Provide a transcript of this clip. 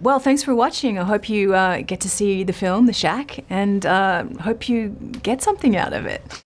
Well, thanks for watching. I hope you uh, get to see the film, The Shack, and uh, hope you get something out of it.